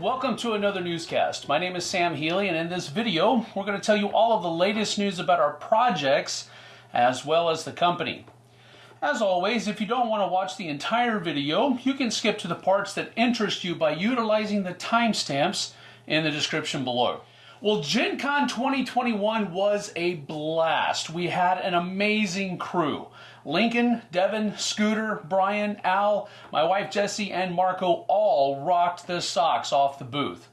welcome to another newscast. My name is Sam Healy, and in this video, we're going to tell you all of the latest news about our projects as well as the company. As always, if you don't want to watch the entire video, you can skip to the parts that interest you by utilizing the timestamps in the description below. Well, Gen Con 2021 was a blast. We had an amazing crew. Lincoln, Devin, Scooter, Brian, Al, my wife Jessie, and Marco all rocked the socks off the booth.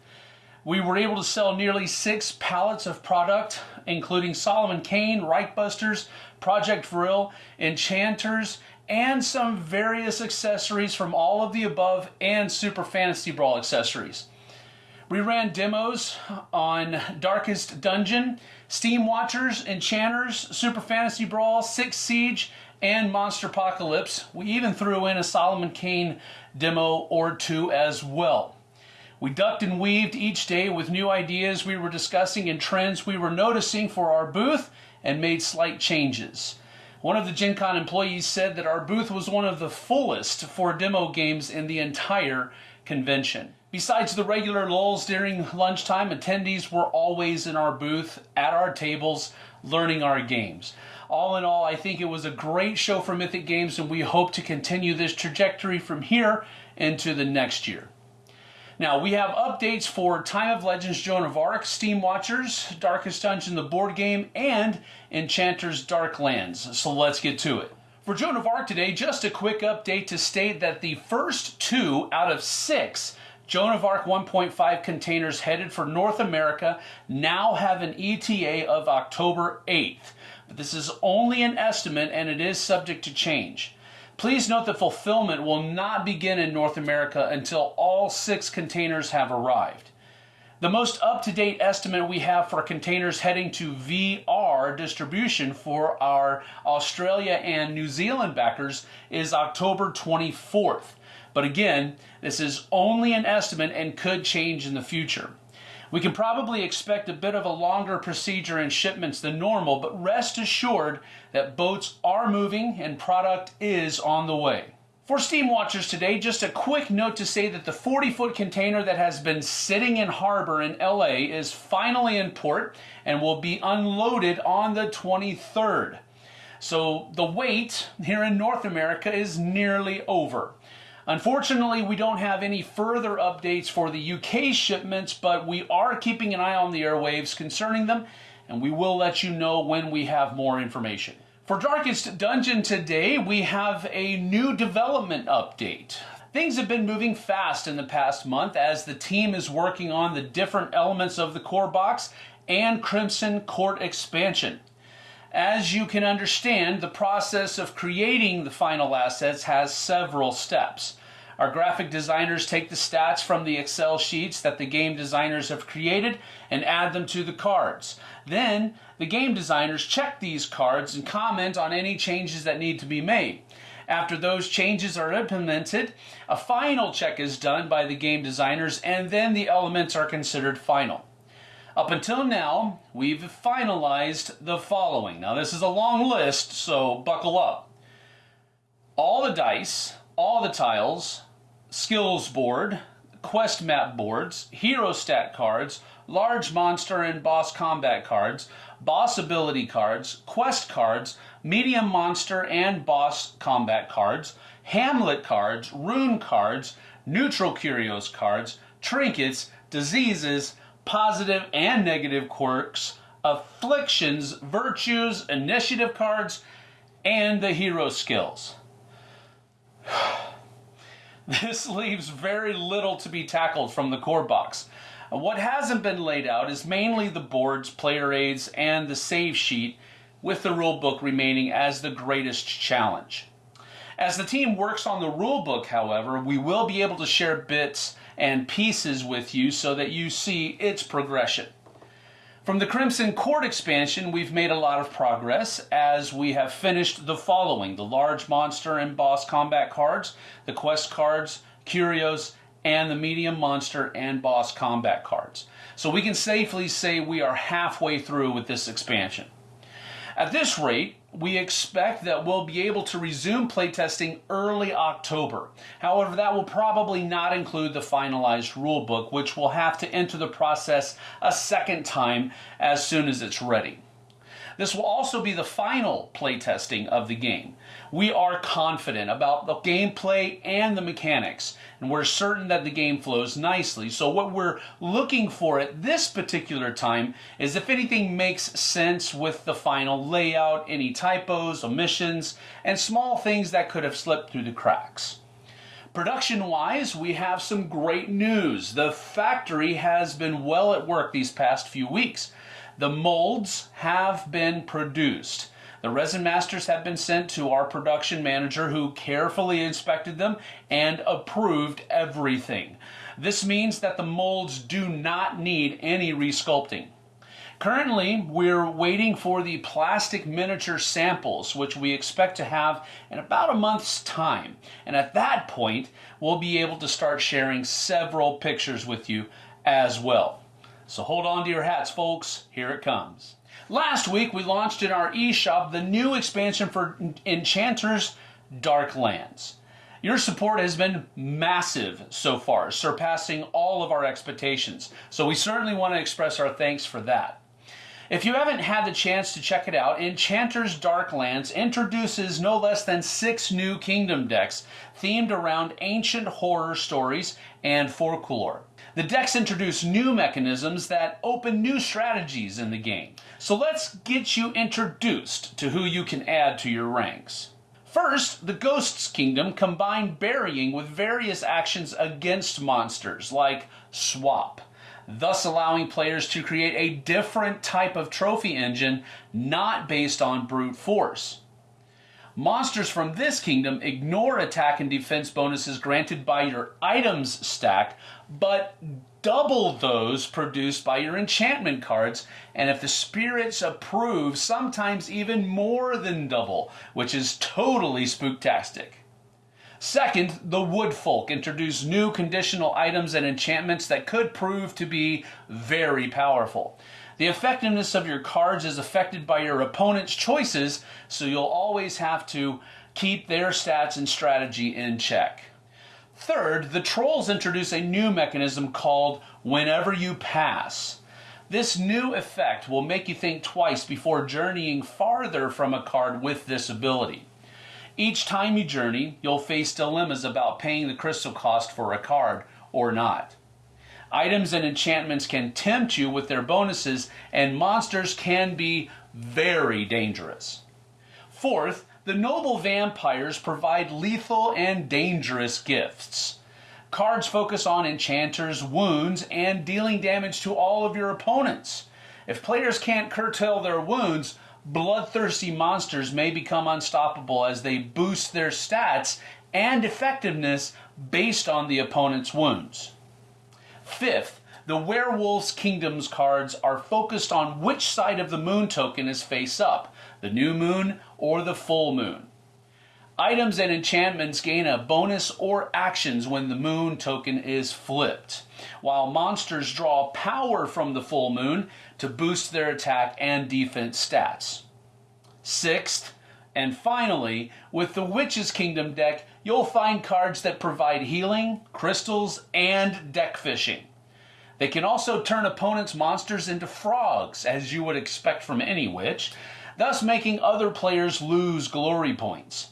We were able to sell nearly six pallets of product, including Solomon Kane, Reichbusters, Projekt Vril, Enchanters, and some various accessories from all of the above and Super Fantasy Brawl accessories. We ran demos on Darkest Dungeon, Steam Watchers, Enchanters, Super Fantasy Brawl, Six Siege, and Monster Apocalypse. We even threw in a Solomon Kane demo or two as well. We ducked and weaved each day with new ideas we were discussing and trends we were noticing for our booth and made slight changes. One of the Gen Con employees said that our booth was one of the fullest for demo games in the entire convention. Besides the regular lulls during lunchtime, attendees were always in our booth at our tables learning our games. All in all, I think it was a great show for Mythic Games, and we hope to continue this trajectory from here into the next year. Now, we have updates for Time of Legends Joan of Arc, Steam Watchers, Darkest Dungeon, the board game, and Enchanter's Darklands. So let's get to it. For Joan of Arc today, just a quick update to state that the first two out of six Joan of Arc 1.5 containers headed for North America now have an ETA of October 8th. But this is only an estimate and it is subject to change. Please note that fulfillment will not begin in North America until all six containers have arrived. The most up to date estimate we have for containers heading to VR distribution for our Australia and New Zealand backers is October 24th. But again, this is only an estimate and could change in the future. We can probably expect a bit of a longer procedure in shipments than normal, but rest assured that boats are moving and product is on the way. For Steam Watchers today, just a quick note to say that the 40 foot container that has been sitting in harbor in LA is finally in port and will be unloaded on the 23rd. So the wait here in North America is nearly over. Unfortunately, we don't have any further updates for the UK shipments, but we are keeping an eye on the airwaves concerning them, and we will let you know when we have more information. For Darkest Dungeon today, we have a new development update. Things have been moving fast in the past month as the team is working on the different elements of the core box and Crimson Court expansion. As you can understand, the process of creating the final assets has several steps. Our graphic designers take the stats from the Excel sheets that the game designers have created and add them to the cards. Then, the game designers check these cards and comment on any changes that need to be made. After those changes are implemented, a final check is done by the game designers and then the elements are considered final. Up until now, we've finalized the following. Now, this is a long list, so buckle up. All the dice, all the tiles, skills board, quest map boards, hero stat cards, large monster and boss combat cards, boss ability cards, quest cards, medium monster and boss combat cards, hamlet cards, rune cards, neutral curios cards, trinkets, diseases, positive and negative quirks, afflictions, virtues, initiative cards, and the hero skills. This leaves very little to be tackled from the core box. What hasn't been laid out is mainly the boards, player aids, and the save sheet, with the rulebook remaining as the greatest challenge. As the team works on the rulebook, however, we will be able to share bits and pieces with you so that you see its progression. From the Crimson Court expansion, we've made a lot of progress as we have finished the following the large monster and boss combat cards, the quest cards, curios, and the medium monster and boss combat cards. So we can safely say we are halfway through with this expansion. At this rate, we expect that we'll be able to resume playtesting early October. However, that will probably not include the finalized rulebook, which will have to enter the process a second time as soon as it's ready. This will also be the final playtesting of the game. We are confident about the gameplay and the mechanics, and we're certain that the game flows nicely. So what we're looking for at this particular time is if anything makes sense with the final layout, any typos, omissions, and small things that could have slipped through the cracks. Production wise, we have some great news. The factory has been well at work these past few weeks. The molds have been produced. The resin masters have been sent to our production manager who carefully inspected them and approved everything. This means that the molds do not need any resculpting. Currently, we're waiting for the plastic miniature samples, which we expect to have in about a month's time. And at that point, we'll be able to start sharing several pictures with you as well. So hold on to your hats, folks. Here it comes. Last week, we launched in our eShop the new expansion for Enchanter's Darklands. Your support has been massive so far, surpassing all of our expectations. So we certainly want to express our thanks for that. If you haven't had the chance to check it out, Enchanter's Darklands introduces no less than six new kingdom decks themed around ancient horror stories and folklore. The decks introduce new mechanisms that open new strategies in the game. So let's get you introduced to who you can add to your ranks. First, the Ghosts Kingdom combine burying with various actions against monsters, like swap thus allowing players to create a different type of trophy engine not based on brute force. Monsters from this kingdom ignore attack and defense bonuses granted by your items stack, but double those produced by your enchantment cards, and if the spirits approve, sometimes even more than double, which is totally spooktastic. Second, the Wood Folk introduced new conditional items and enchantments that could prove to be very powerful. The effectiveness of your cards is affected by your opponent's choices, so you'll always have to keep their stats and strategy in check. Third, the Trolls introduce a new mechanism called Whenever You Pass. This new effect will make you think twice before journeying farther from a card with this ability. Each time you journey, you'll face dilemmas about paying the crystal cost for a card or not. Items and enchantments can tempt you with their bonuses, and monsters can be very dangerous. Fourth, the noble vampires provide lethal and dangerous gifts. Cards focus on enchanters, wounds, and dealing damage to all of your opponents. If players can't curtail their wounds, bloodthirsty monsters may become unstoppable as they boost their stats and effectiveness based on the opponent's wounds. Fifth, the Werewolves Kingdoms cards are focused on which side of the moon token is face up, the new moon or the full moon. Items and enchantments gain a bonus or actions when the moon token is flipped, while monsters draw power from the full moon to boost their attack and defense stats. Sixth, and finally, with the Witch's Kingdom deck, you'll find cards that provide healing, crystals, and deck fishing. They can also turn opponents' monsters into frogs, as you would expect from any witch, thus making other players lose glory points.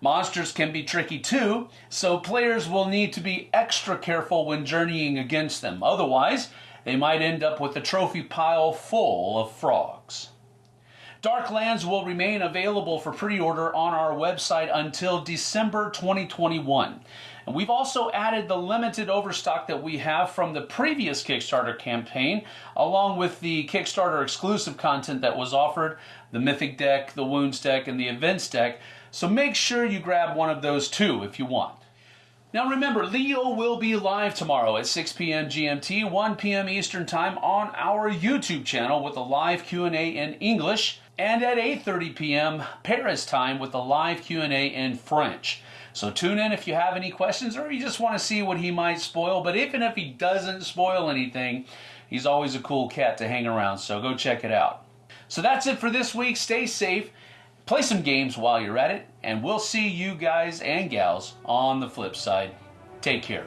Monsters can be tricky too, so players will need to be extra careful when journeying against them. Otherwise, they might end up with a trophy pile full of frogs. Darklands will remain available for pre-order on our website until December 2021. And we've also added the limited overstock that we have from the previous Kickstarter campaign, along with the Kickstarter exclusive content that was offered, the Mythic deck, the Wounds deck, and the Events deck. So make sure you grab one of those too if you want. Now remember, Leo will be live tomorrow at 6 p.m. GMT, 1 p.m. Eastern Time on our YouTube channel with a live Q&A in English and at 8.30 p.m. Paris time with a live Q&A in French. So tune in if you have any questions or you just want to see what he might spoil. But even if he doesn't spoil anything, he's always a cool cat to hang around, so go check it out. So that's it for this week. Stay safe, play some games while you're at it, and we'll see you guys and gals on the flip side. Take care.